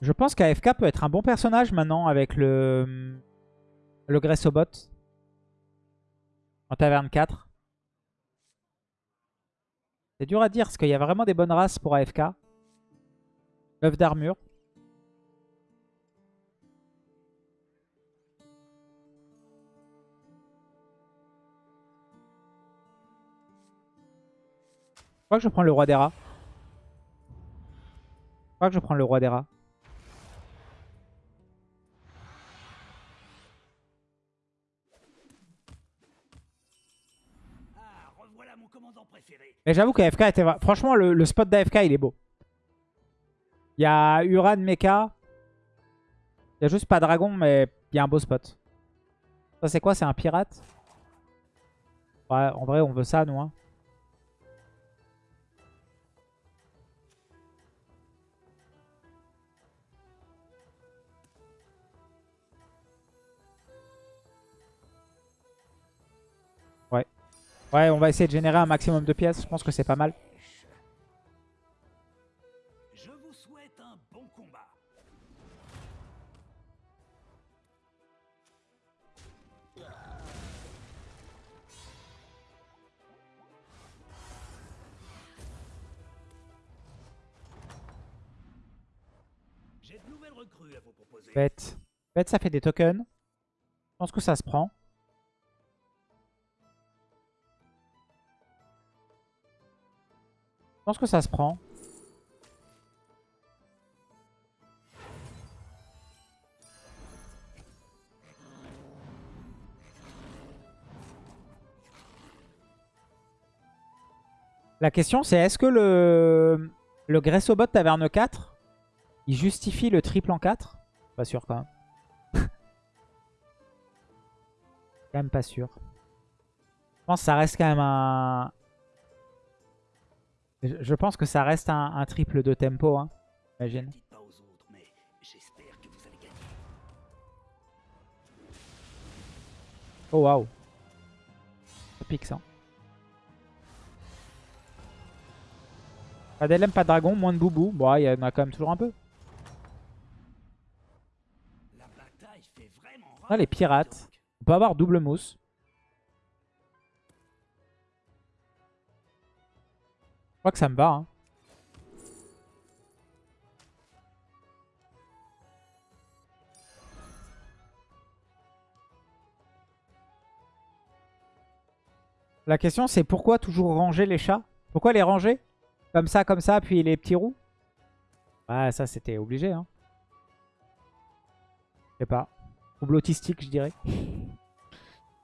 Je pense qu'AFK peut être un bon personnage maintenant avec le, le Gressobot en taverne 4. C'est dur à dire parce qu'il y a vraiment des bonnes races pour AFK. L'œuf d'armure. Je crois que je prends le roi des rats. Je crois que je prends le roi des rats. Mais j'avoue qu'AFK était... Franchement, le, le spot d'AFK, il est beau. Il y a Uran, Mecha. Il y a juste pas Dragon, mais il y a un beau spot. Ça, c'est quoi? C'est un pirate? Ouais, en vrai, on veut ça, nous. hein. Ouais, on va essayer de générer un maximum de pièces. Je pense que c'est pas mal. Je vous souhaite un bon combat. J'ai de nouvelles recrues à vous proposer. Bête. Bête, ça fait des tokens. Je pense que ça se prend. Pense que ça se prend. La question c'est est-ce que le, le Gressobot Taverne 4 il justifie le triple en 4 Pas sûr quand même. quand même pas sûr. Je pense que ça reste quand même un... Je pense que ça reste un, un triple de tempo, hein. Imagine. Oh waouh. Ça pique ça. Pas d'LM, pas de dragon, moins de boubou. Bon, il y en a quand même toujours un peu. Ah, les pirates. On peut avoir double mousse. Je crois que ça me va. hein. La question c'est pourquoi toujours ranger les chats? Pourquoi les ranger? Comme ça, comme ça, puis les petits roux? Ouais, ça c'était obligé. Hein. Je sais pas. Trouble autistique, je dirais.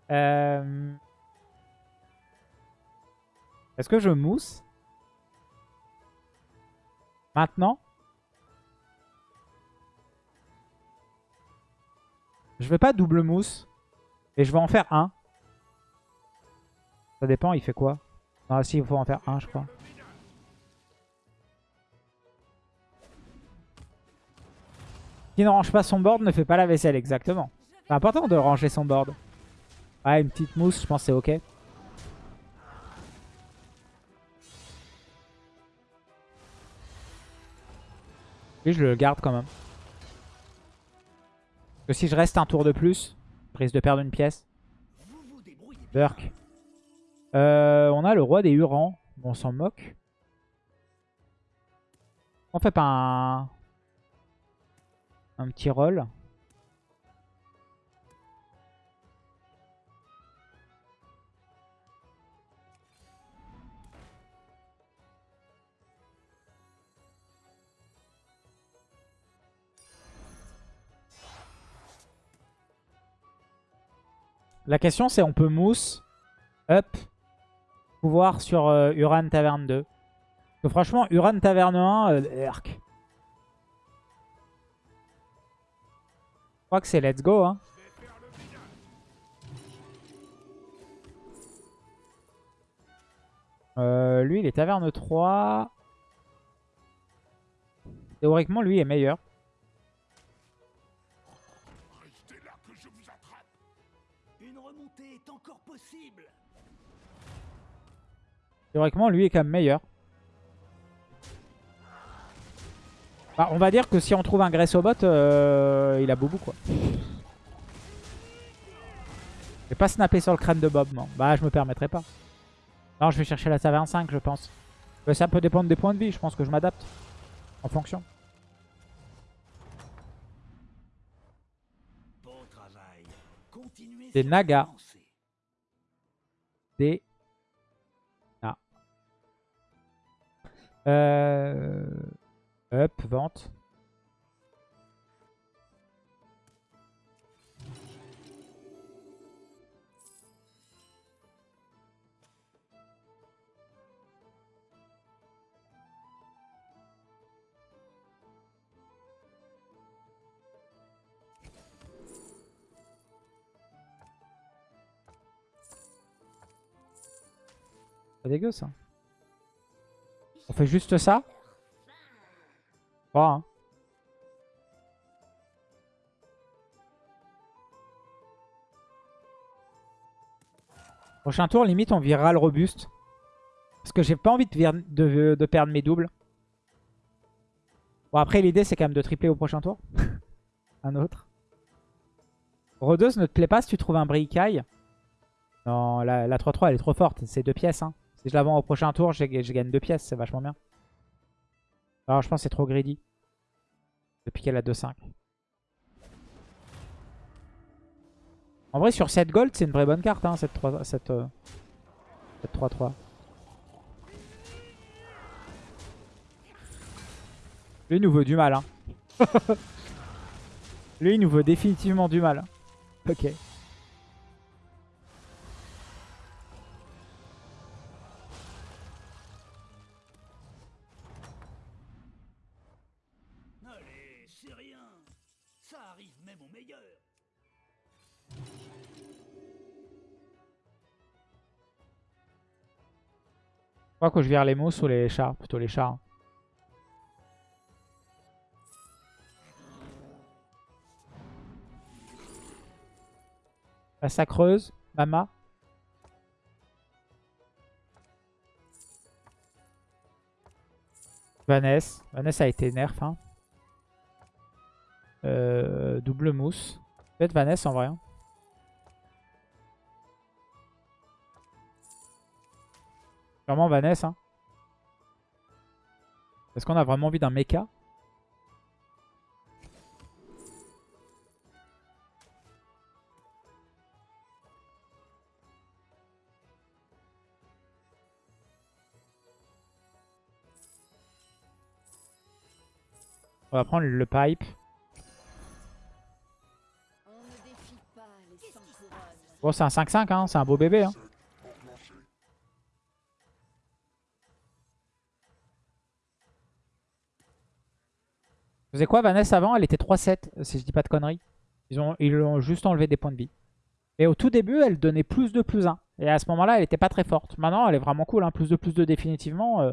Euh, Est-ce que je mousse? Maintenant Je vais pas double mousse. Et je vais en faire un. Ça dépend, il fait quoi? Non, si, il faut en faire un, je crois. Qui ne range pas son board ne fait pas la vaisselle, exactement. C'est important de ranger son board. Ouais, une petite mousse, je pense que c'est ok. Je le garde quand même. Que si je reste un tour de plus, je risque de perdre une pièce. Burk. Euh, on a le roi des Hurons. On s'en moque. On fait pas un... Un petit roll. La question c'est on peut mousse, up, pouvoir sur euh, Uran Taverne 2. Parce que franchement, Uran Taverne 1, euh. Je crois que c'est let's go. Hein. Euh, lui, il est Taverne 3. Théoriquement, lui est meilleur. Une remontée est encore possible. Théoriquement, lui est quand même meilleur. Bah, on va dire que si on trouve un Gressobot, euh, il a boubou quoi. Je vais pas snapper sur le crâne de Bob. Bah, je me permettrai pas. Non, je vais chercher la taverne 5, je pense. Mais ça peut dépendre des points de vie, je pense que je m'adapte. En fonction. Des nagas. Des... Ah. Euh... Vente. Pas dégueu ça. On fait juste ça Pas, hein. Prochain tour, limite, on virera le robuste. Parce que j'ai pas envie de, de- perdre mes doubles. Bon, après, l'idée, c'est quand même de tripler au prochain tour. un autre. Rodeuse ne te plaît pas si tu trouves un Bricaille Non, la la 3-3, elle est trop forte. C'est deux pièces. Hein. Si je la au prochain tour, je gagne deux pièces. C'est vachement bien. Alors, je pense que c'est trop greedy. Depuis qu'elle a 2-5. En vrai, sur 7 gold, c'est une vraie bonne carte, hein, cette 3 cette, euh, cette 3-3. Lui, nous veut du mal. Hein. Lui, il nous veut définitivement du mal. Ok. Crois que je vire les mousses ou les chars. Plutôt les chars. La sacreuse. Mama. Vanessa. Vanessa a été nerf. Hein. Euh, double mousse. Peut-être Vanessa en vrai. hein. Sûrement Vanessa. hein. Est-ce qu'on a vraiment envie d'un mecha? On va prendre le pipe. Bon, c'est un 5-5, hein. c'est un beau bébé. Hein. Savez quoi, Vanessa avant, elle était 3-7, si je dis pas de conneries. Ils ont, ils ont juste enlevé des points de vie. Et au tout début, elle donnait plus de plus 1. Et à ce moment-là, elle était pas très forte. Maintenant, elle est vraiment cool, hein. plus de plus 2 définitivement. euh.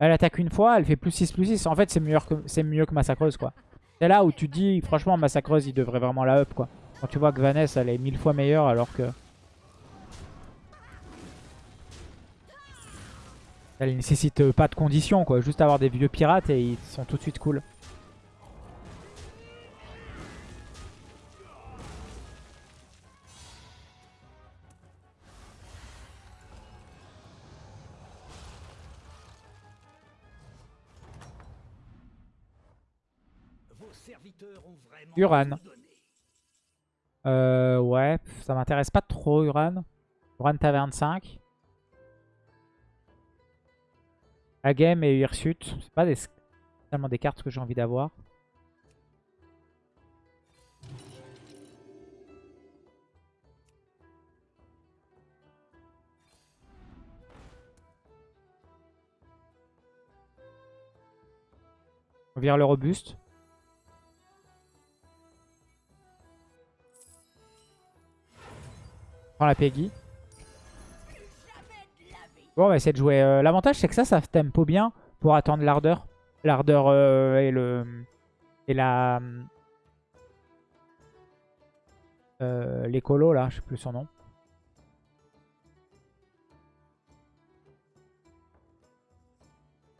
Elle attaque une fois, elle fait plus 6, plus 6. En fait, c'est mieux que, mieux que Massacreuse, quoi. C'est là où tu dis, franchement, Massacreuse, il devrait vraiment la up, quoi. Quand tu vois que Vanessa, elle est mille fois meilleure, alors que... Elle nécessite pas de conditions, quoi. Juste avoir des vieux pirates et ils sont tout de suite cool. Uran. Euh, ouais, ça m'intéresse pas trop, Uran. Uran Taverne 5. Agame et Hirsute. C'est pas des, tellement des cartes que j'ai envie d'avoir. On vire le robuste. La Peggy. Bon, on va essayer de jouer. euh, L'avantage, c'est que ça, ça tempo bien pour attendre l'ardeur. L'ardeur euh, et le. Et la. Euh, L'écolo, là, je sais plus son nom.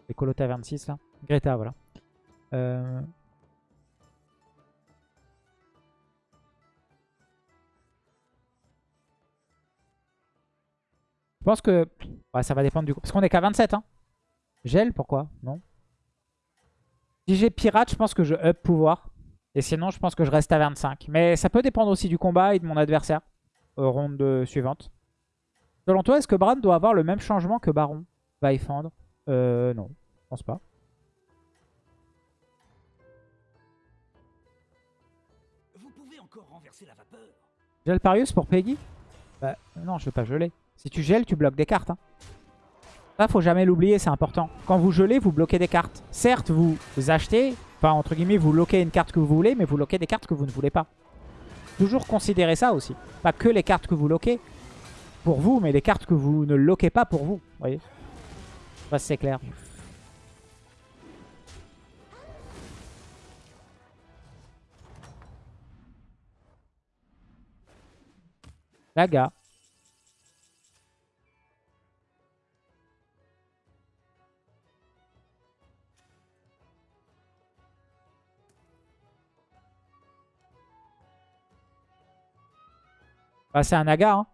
L'écolo taverne 6, là. Greta, voilà. Euh, Je pense que... Ouais, ça va dépendre du. Parce qu'on est qu'à 27, hein. Gel, pourquoi? Non? Si j'ai pirate, je pense que je up pouvoir. Et sinon, je pense que je reste à 25. Mais ça peut dépendre aussi du combat et de mon adversaire. Euh, ronde suivante. Selon toi, est-ce que Bran doit avoir le même changement que Baron? Va y fendre Euh, non. Je pense pas. Vous pouvez encore renverser la vapeur. Gel Parius pour Peggy? Bah non, je vais pas geler. Si tu gèles, tu bloques des cartes. Hein. Ça, faut jamais l'oublier, c'est important. Quand vous gelez, vous bloquez des cartes. Certes, vous achetez, enfin entre guillemets, vous loquez une carte que vous voulez, mais vous loquez des cartes que vous ne voulez pas. Toujours considérer ça aussi. Pas que les cartes que vous loquez pour vous, mais les cartes que vous ne loquez pas pour vous. Voyez c'est clair. Laga. Bah, c'est un Naga, hein.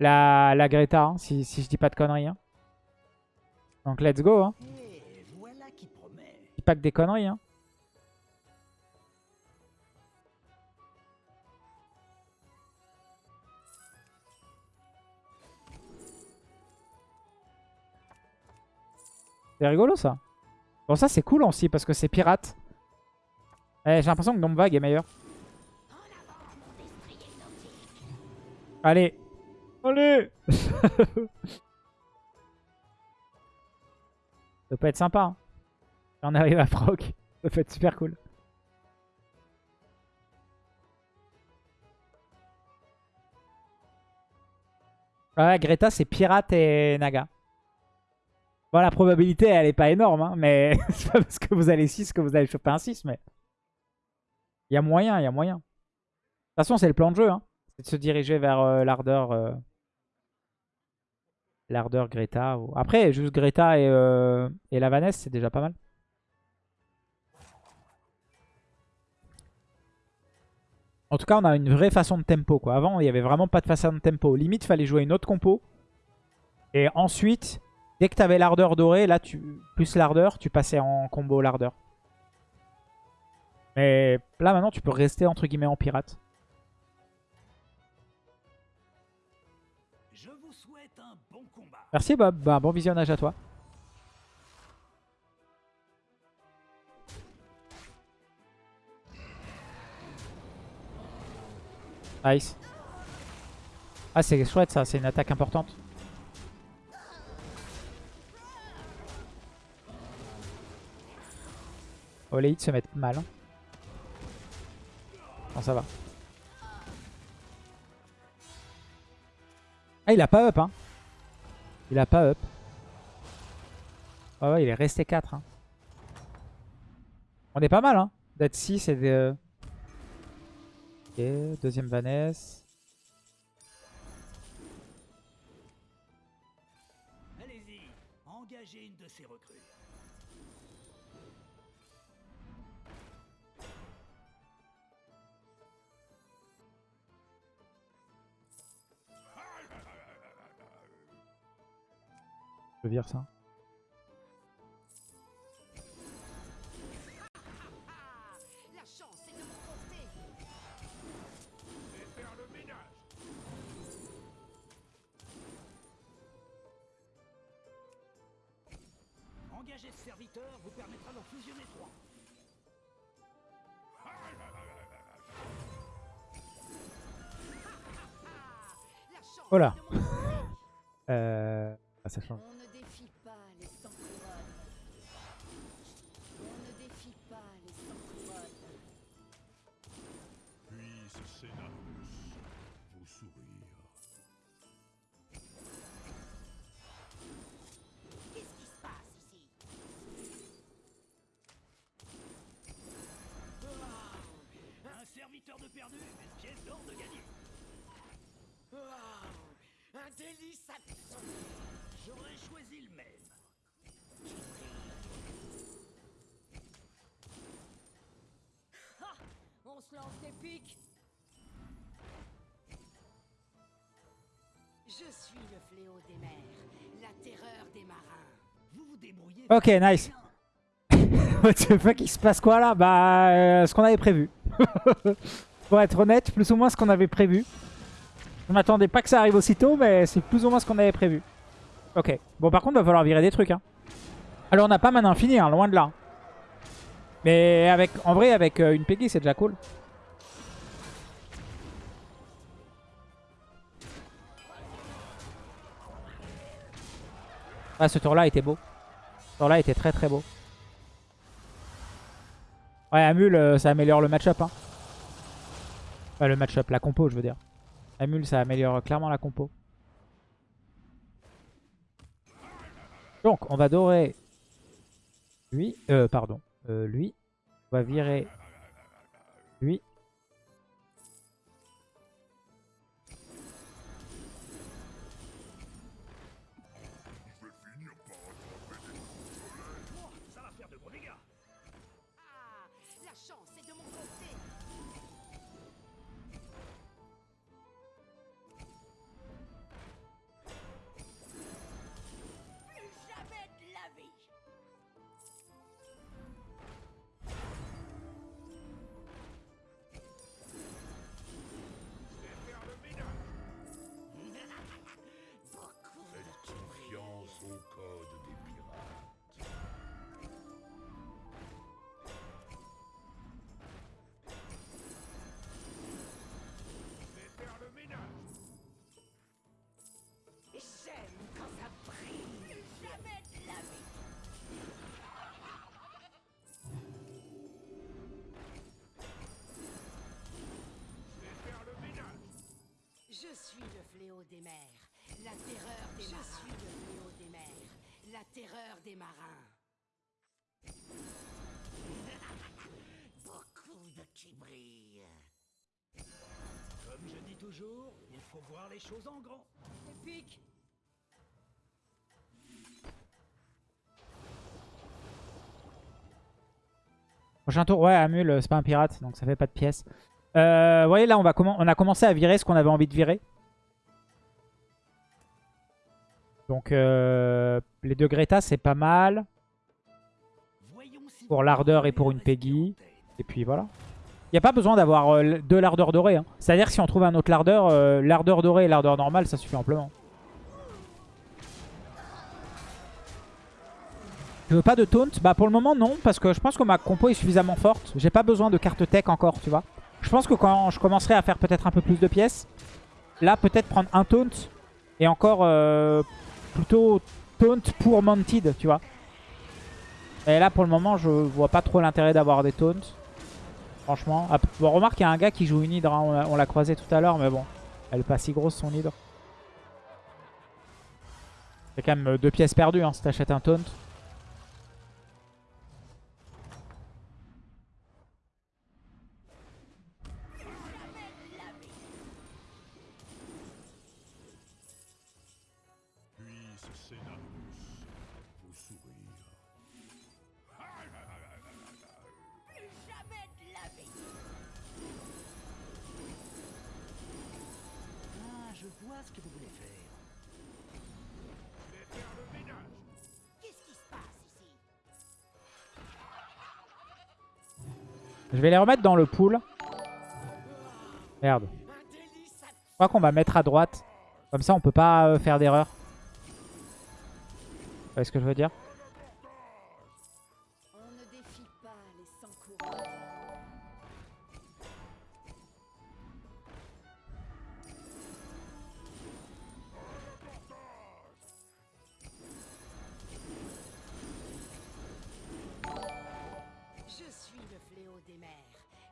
la, la Greta, hein, si, si je dis pas de conneries. Hein. Donc let's go. Hein. Des conneries. Hein. C'est rigolo ça. Bon ça c'est cool aussi parce que c'est pirate. Eh, J'ai l'impression que Vague est meilleur. Allez. Allez Ça peut être sympa. Hein. Si on arrive à proc, ça peut être super cool. Ouais, Greta, c'est pirate et Naga. Bon, la probabilité, elle est pas énorme, hein, mais c'est pas parce que vous allez 6 que vous allez choper un 6, mais... Il y a moyen, il y a moyen. De toute façon, c'est le plan de jeu, hein. De se diriger vers euh, l'ardeur... euh, L'ardeur Greta. Après, juste Greta et, euh, la Vanessa, c'est déjà pas mal. En tout cas, on a une vraie façon de tempo. Quoi. Avant, il n'y avait vraiment pas de façon de tempo. Limite, il fallait jouer une autre compo. Et ensuite, dès que tu avais l'ardeur dorée, là, tu plus l'ardeur, tu passais en combo l'ardeur. Mais là, maintenant, tu peux rester entre guillemets en pirate. Merci Bob, bah, bon visionnage à toi. Nice. Ah c'est chouette ça, c'est une attaque importante. Oh les hits se mettent mal. hein. Bon ça va. Ah il a pas up hein. Il a pas up. Ah ouais, il est resté 4. Hein. On est pas mal, hein. D'être 6 et de... Ok, deuxième Vanessa. Allez-y, engagez une de ces recrues. Je vire ça. La chance est de mon côté. Engager ce serviteur vous permettra d'en fusionner trois. La chance là. est de mon côté. Euh... Ah, ça change. De perdu, une pièce d'or de gagné. Un délice absolu. J'aurais choisi le même. se lance des pics Je suis le fléau des mers, la terreur des marins. Vous vous débrouillez. Ok, nice. What the fuck, il se passe quoi là? Bah, euh, ce qu'on avait prévu. Pour être honnête, plus ou moins ce qu'on avait prévu. Je m'attendais pas que ça arrive aussitôt, mais c'est plus ou moins ce qu'on avait prévu. Ok. Bon, par contre, va falloir virer des trucs. Hein. Alors, on n'a pas mana infini, hein, loin de là. Mais avec, en vrai, avec euh, une Peggy, c'est déjà cool. Ah, ce tour-là était beau. Ce tour-là était très très beau. Ouais, Amul, euh, ça améliore le match-up. Hein. Enfin, le match-up, la compo, je veux dire. Amul, ça améliore clairement la compo. Donc, on va dorer lui. Euh, pardon. Euh, lui. On va virer lui. Je suis le fléau des mers, la terreur des marins. Je suis le fléau des mers, la terreur des marins. Beaucoup de qui brillent. Comme je dis toujours, il faut voir les choses en grand. Épique Prochain tour, ouais, Amul, euh, c'est pas un pirate, donc ça fait pas de pièces. Euh, vous voyez, là, on, va on a commencé à virer ce qu'on avait envie de virer. Donc, euh, les deux Greta, c'est pas mal. Pour l'ardeur et pour une Peggy. Et puis voilà. Il n'y a pas besoin d'avoir euh, deux lardeurs dorés. hein. C'est-à-dire si on trouve un autre lardeur, euh, l'ardeur doré et l'ardeur normale, ça suffit amplement. Je veux pas de taunt? Bah pour le moment non, parce que je pense que ma compo est suffisamment forte. J'ai pas besoin de carte tech encore, tu vois. Je pense que quand je commencerai à faire peut-être un peu plus de pièces, là peut-être prendre un taunt et encore euh, plutôt taunt pour Mounted, tu vois. Et là pour le moment je vois pas trop l'intérêt d'avoir des taunts. Franchement. Remarque, il y a un gars qui joue une hydre. hein, on l'a- croisé tout à l'heure, mais bon. Elle est pas si grosse son hydre. C'est quand même deux pièces perdues hein, si t'achètes un taunt. Passe ici Je vais les remettre dans le pool. Merde. Je crois qu'on va mettre à droite. Comme ça, on peut pas euh, faire d'erreur. Vous voyez ce que je veux dire?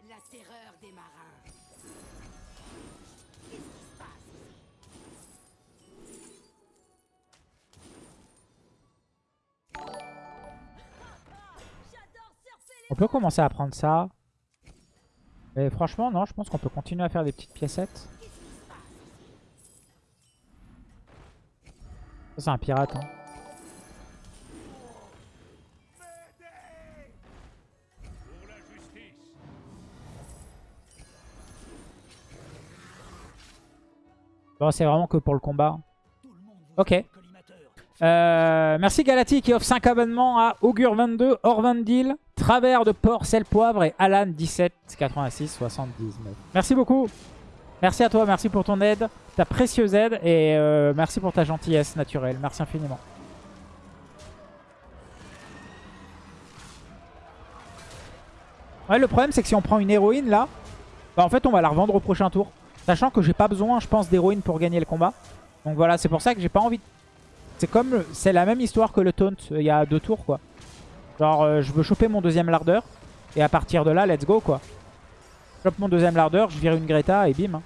La terreur des marins. Qu'est-ce qui se passe On peut commencer à prendre ça. Mais franchement, non, je pense qu'on peut continuer à faire des petites piécettes. C'est un pirate. Hein. C'est vraiment que pour le combat. Ok. Euh, merci Galati qui offre 5 abonnements à Augure22, Orvandil, Travers de Port, Sel Poivre et Alan 17 86 79. Merci beaucoup. Merci à toi, merci pour ton aide, ta précieuse aide et euh, merci pour ta gentillesse naturelle. Merci infiniment. Le problème c'est que si on prend une héroïne là, bah, en fait on va la revendre au prochain tour. Sachant que j'ai pas besoin, je pense, d'héroïne pour gagner le combat. Donc voilà, c'est pour ça que j'ai pas envie de c'est comme, c'est la même histoire que le taunt euh, il y a deux tours quoi. Genre euh, je veux choper mon deuxième lardeur et à partir de là let's go quoi. Je chope mon deuxième lardeur, je vire une Greta et bim. hein.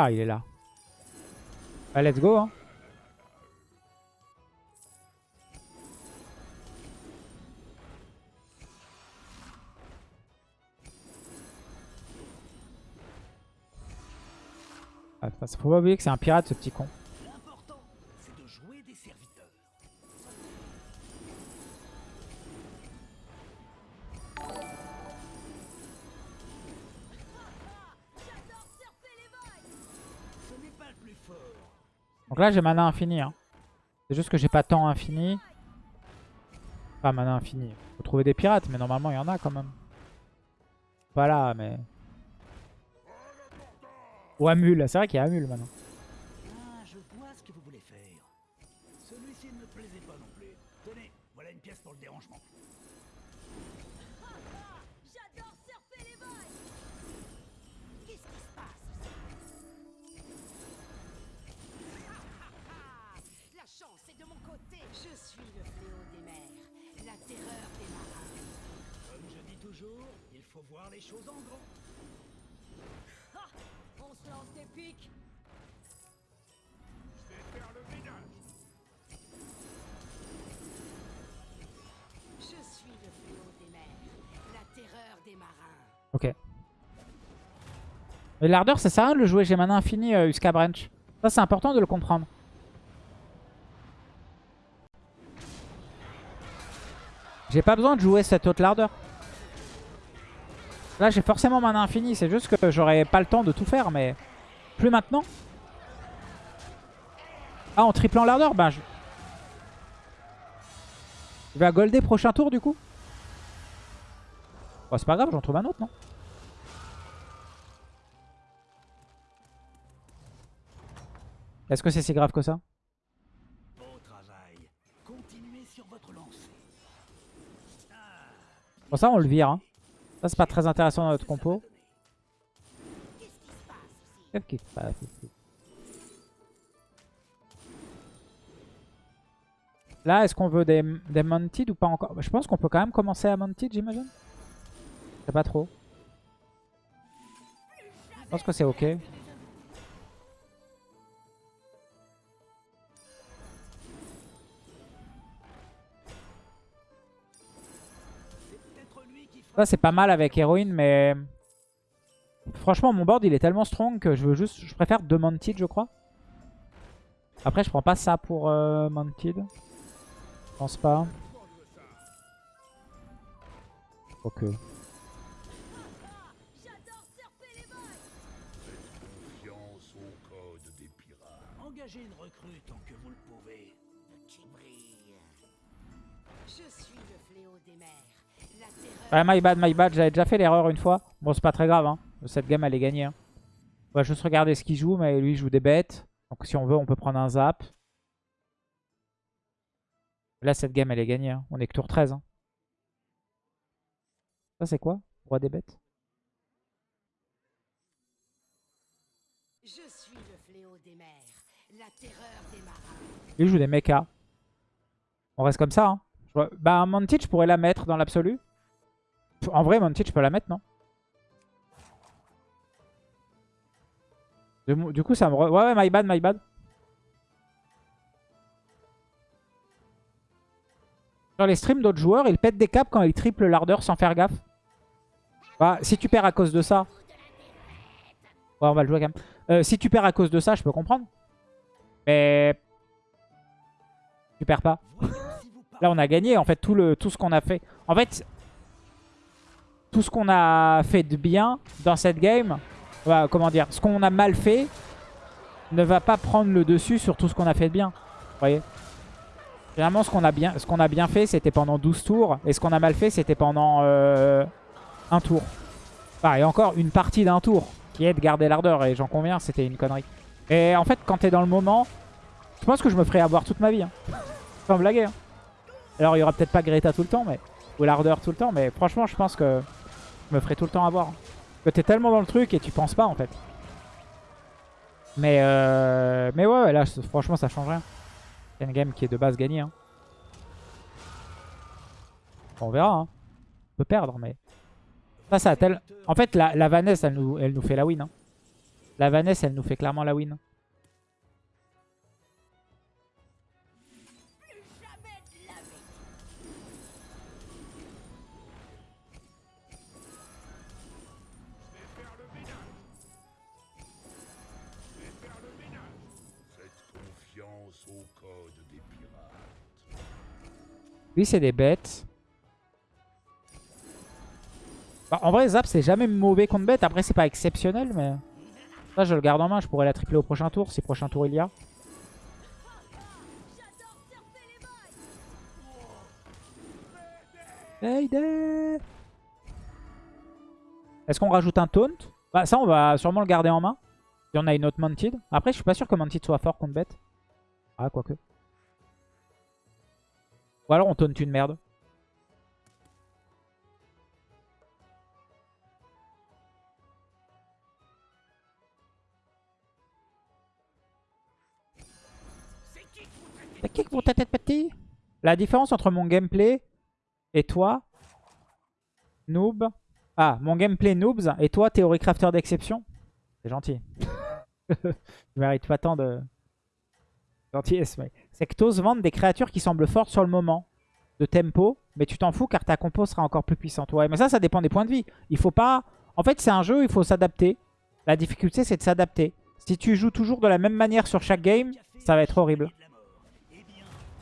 Ah il est là. Bah, let's go hein. Ah, faut pas oublier que c'est un pirate ce petit con. Donc là j'ai mana infini. Hein. C'est juste que j'ai pas temps infini. Pas mana infini. Faut trouver des pirates, mais normalement il y en a quand même. Pas là, mais... Ou Amul, c'est vrai qu'il y a Amul maintenant. Ah, je vois ce que vous voulez faire. Celui-ci ne me plaisait pas non plus. Tenez, voilà une pièce pour le dérangement. Toujours, il faut voir les choses en grand. Ha On se lance des pics. Je vais faire le ménage. Je suis le fléau des mers, la terreur des marins. Ok. Mais l'ardeur, ça sert à rien de le jouer. J'ai mana infini, euh, Uska Branch. Ça, c'est important de le comprendre. J'ai pas besoin de jouer cette haute lardeur. Là, j'ai forcément mana infini. C'est juste que j'aurais pas le temps de tout faire, mais plus maintenant. Ah, en triplant l'ardeur Bah, je... je vais à golder prochain tour, du coup. Bon, c'est pas grave, j'en trouve un autre, non? Est-ce que c'est si grave que ça? Bon, ça, on le vire. Hein. Ça, c'est pas très intéressant dans notre compo. Qu'est-ce se passe ici? Là, est-ce qu'on veut des, des Mounted ou pas encore? Je pense qu'on peut quand même commencer à Mounted, j'imagine. Je sais pas trop. Je pense que c'est ok. Ça, c'est pas mal avec héroïne, mais... Franchement, mon board, il est tellement strong que je veux juste... Je préfère deux Mounted, je crois. Après, je prends pas ça pour euh. Je pense pas. Ok. Ouais, my bad, my bad. J'avais déjà fait l'erreur une fois. Bon, c'est pas très grave. Hein. Cette game, elle est gagnée. Hein. On va juste regarder ce qu'il joue, mais lui, il joue des bêtes. Donc, si on veut, on peut prendre un zap. Là, cette game, elle est gagnée. hein. On est que tour 13. hein. Ça, c'est quoi? Roi des bêtes? Je suis le fléau des mers, la terreur des marins. Il joue des mechas. On reste comme ça. Hein. Bah, Montage, je pourrais la mettre dans l'absolu. En vrai, Montage, je peux la mettre, non Du coup, ça me... re- Ouais, ouais, my bad, my bad. Sur les streams d'autres joueurs, ils pètent des caps quand ils triplent l'ardeur sans faire gaffe. Bah, si tu perds à cause de ça... Ouais, on va le jouer quand même. Euh, si tu perds à cause de ça, je peux comprendre. Mais... Tu perds pas. Là, on a gagné, en fait, tout, le, tout ce qu'on a fait. En fait, tout ce qu'on a fait de bien dans cette game, bah, comment dire, ce qu'on a mal fait ne va pas prendre le dessus sur tout ce qu'on a fait de bien. Vous voyez? Généralement, ce qu'on a, bien, a bien fait, c'était pendant 12 tours. Et ce qu'on a mal fait, c'était pendant euh, un tour. Enfin, et encore, une partie d'un tour, qui est de garder l'ardeur. Et j'en conviens, c'était une connerie. Et en fait, quand t'es dans le moment, je pense que je me ferai avoir toute ma vie. Hein. Sans blaguer. Hein. Alors, il y aura peut-être pas Greta tout le temps, mais ou l'ardeur tout le temps. Mais franchement, je pense que je me ferai tout le temps avoir. T'es tellement dans le truc et tu penses pas, en fait. Mais, euh, mais ouais, là, franchement, ça change rien. C'est une game qui est de base gagnée. Hein. on verra. Hein. On peut perdre, mais... Ça, ça tel... En fait, la, la Vanessa, elle nous, elle nous fait la win. Hein. La Vanessa, elle nous fait clairement la win. Lui, c'est des bêtes. Bah, en vrai, Zap, c'est jamais mauvais contre bête. Après, c'est pas exceptionnel, mais... Ça, je le garde en main. Je pourrais la tripler au prochain tour, si prochain tour il y a. Est-ce qu'on rajoute un taunt? Bah ça, on va sûrement le garder en main. Si on a une autre Mounted. Après, je suis pas sûr que Mounted soit fort contre bête. Ah, quoique. Ou alors on taunt une merde. C'est qui pour ta tête petit La différence entre mon gameplay et toi, noob. Ah, mon gameplay noobs et toi, théorie crafter d'exception. C'est gentil. Je mérite pas tant de gentillesse, mais c'est que t'oses vendre des créatures qui semblent fortes sur le moment de tempo, mais tu t'en fous car ta compo sera encore plus puissante. Ouais, mais ça, ça dépend des points de vie. Il faut pas... En fait, c'est un jeu, il faut s'adapter. La difficulté, c'est de s'adapter. Si tu joues toujours de la même manière sur chaque game, ça va être horrible.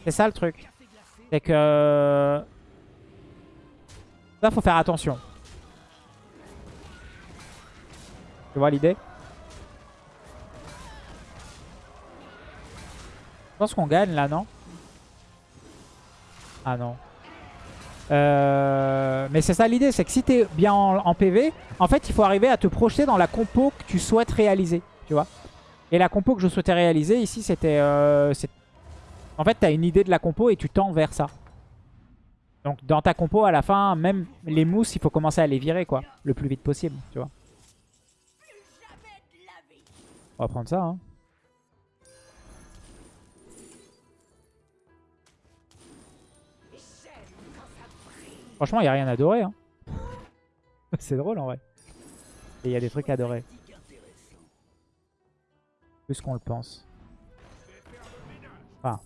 C'est ça le truc. C'est que... Ça, faut faire attention. Tu vois l'idée? Je pense qu'on gagne là, non? Ah non. Euh, mais c'est ça l'idée, c'est que si t'es bien en, PV, en fait il faut arriver à te projeter dans la compo que tu souhaites réaliser, tu vois? Et la compo que je souhaitais réaliser ici c'était... Euh, en fait t'as une idée de la compo et tu tends vers ça. Donc dans ta compo à la fin, même les mousses il faut commencer à les virer quoi, le plus vite possible, tu vois? On va prendre ça hein. Franchement, il a rien à adorer. Hein. C'est drôle en vrai. Et il y a des trucs à adorer. Plus qu'on le pense. Enfin,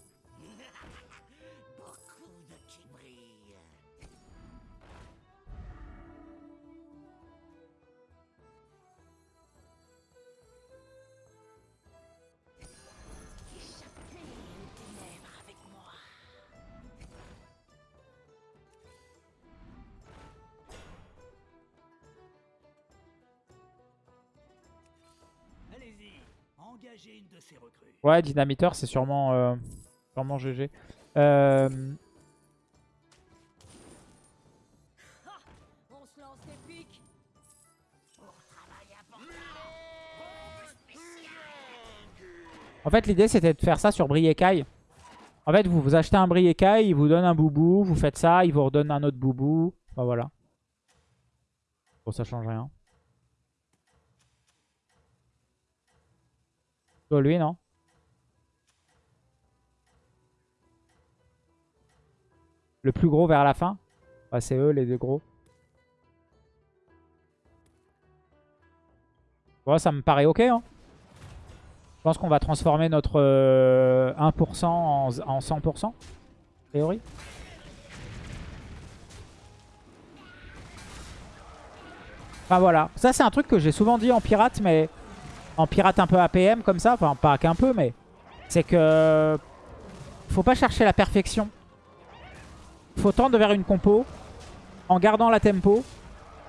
Ouais, dynamiteur, c'est sûrement, euh, sûrement GG. Euh... En fait, l'idée, c'était de faire ça sur Briekai. En fait, vous, vous achetez un Briekai, il vous donne un boubou, vous faites ça, il vous redonne un autre boubou. Enfin, voilà. Bon, ça change rien. Plutôt lui, non Le plus gros vers la fin ah, C'est eux, les deux gros. Bon, ça me paraît ok. Hein. Je pense qu'on va transformer notre euh, 1% en, 100%, a priori. Enfin voilà, ça c'est un truc que j'ai souvent dit en pirate, mais pirate un peu APM comme ça, enfin pas qu'un peu, mais c'est que faut pas chercher la perfection. Faut tendre vers une compo en gardant la tempo,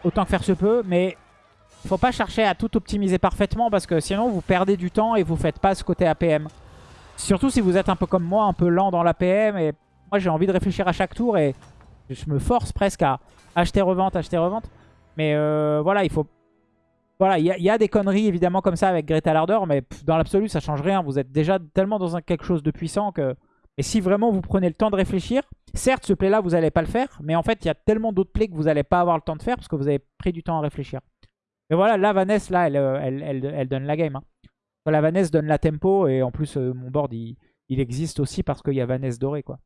autant que faire se peut, mais faut pas chercher à tout optimiser parfaitement parce que sinon vous perdez du temps et vous faites pas ce côté APM. Surtout si vous êtes un peu comme moi, un peu lent dans l'APM et moi j'ai envie de réfléchir à chaque tour et je me force presque à acheter revente, acheter revente. Mais euh, voilà, il faut... Voilà, il y, a des conneries évidemment comme ça avec Greta Larder, mais dans l'absolu ça change rien. Vous êtes déjà tellement dans quelque chose de puissant que... Et si vraiment vous prenez le temps de réfléchir, certes ce play là vous n'allez pas le faire, mais en fait il y a tellement d'autres plays que vous n'allez pas avoir le temps de faire parce que vous avez pris du temps à réfléchir. Mais voilà, la Vanessa là, elle, euh, elle, elle, donne la game. Hein. La Vanessa donne la tempo et en plus euh, mon board il, il existe aussi parce qu'il y a Vanessa doré quoi.